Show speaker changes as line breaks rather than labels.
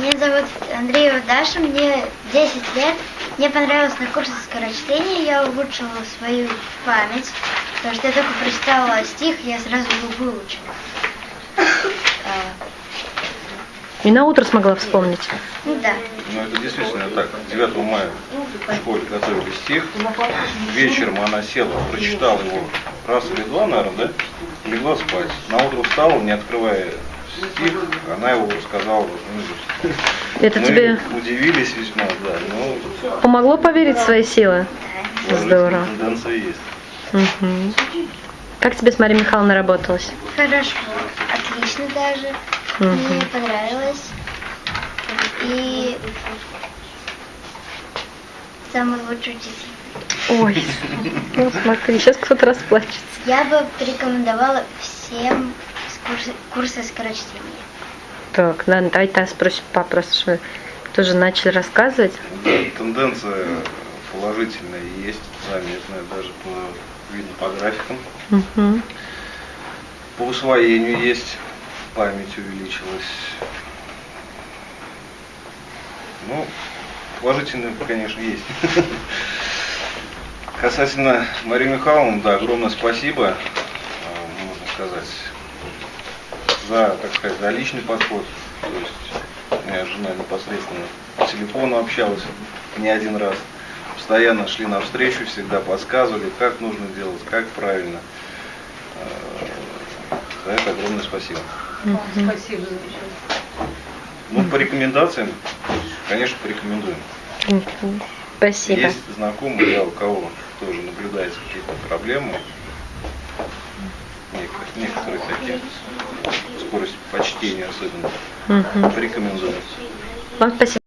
Меня зовут Андреева Даша, мне 10 лет. Мне понравилось на курсе скорочтения, я улучшила свою память, потому что я только прочитала стих, я сразу его выучила. А,
И на утро смогла вспомнить.
Ну да.
Ну, это действительно так. 9 мая в школе готовили стих. Вечером она села, прочитала его раз или два, наверное, да? Легла спать. На утро встала, не открывая стих, она его рассказала наизусть.
Это
Мы
тебе
удивились весьма, да, но
помогло поверить в свои силы? Здорово.
положительная тенденция есть.
Мгм. Как тебе с Марией Михайловной работалось?
Хорошо, отлично даже. Мне понравилось. И самый лучший учитель.
Ой, ну смотри, сейчас кто-то расплачется.
Я бы порекомендовала всем с курса, скорочтения.
Так, давай тогда спросим мы тоже начали рассказывать.
Да, тенденция положительная есть, заметная, даже по, видно по графикам.
Мгм.
По усвоению есть, память увеличилась. Ну, положительное, конечно, есть. Касательно Марии Михайловны, да, огромное спасибо, э, можно сказать, за, так сказать, за личный подход. То есть моя жена непосредственно по телефону общалась не один раз. Постоянно шли навстречу, всегда подсказывали, как нужно делать, как правильно. Э, За это огромное спасибо.
Спасибо за
Ну, по рекомендациям, конечно, порекомендуем.
Спасибо.
Есть знакомые, да, у кого тоже наблюдаются какие-то проблемы, некоторые, такие, скорость почтения особенно,
Мгм.
порекомендуем.
Вам спасибо.